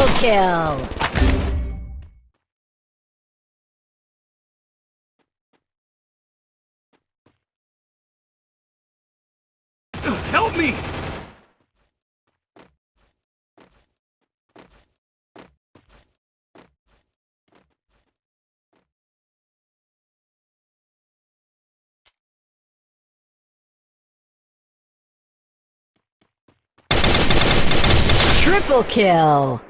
Triple kill! Help me! Triple kill!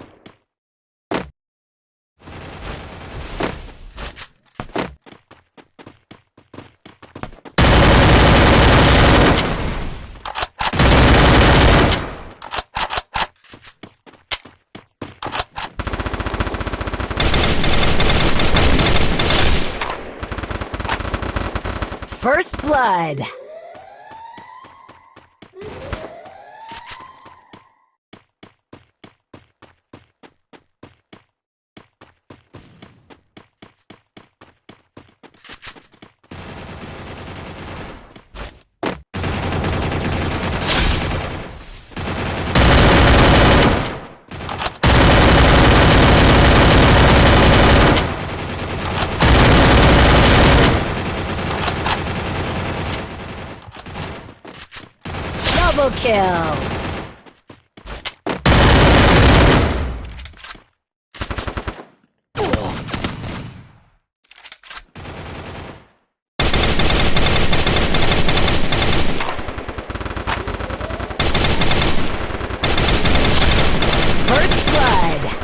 First Blood. Double kill! First Blood!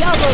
Double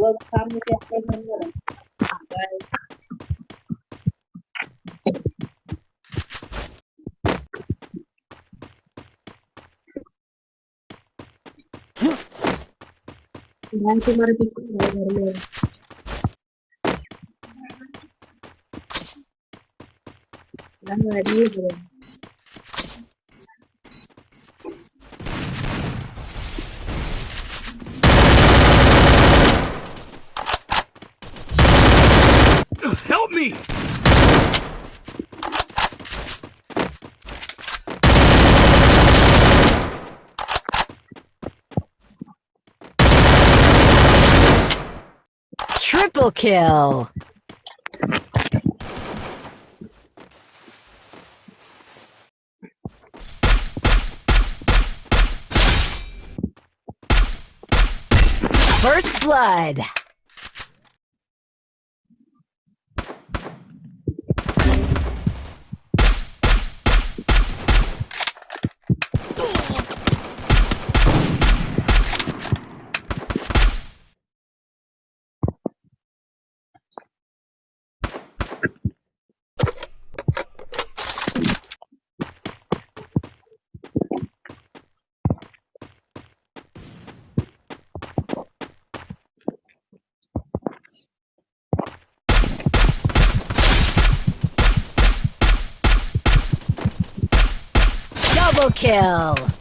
welcome to the Bye. Dan cuma lebih kurang dari Help me! Triple kill! First Blood! Double kill!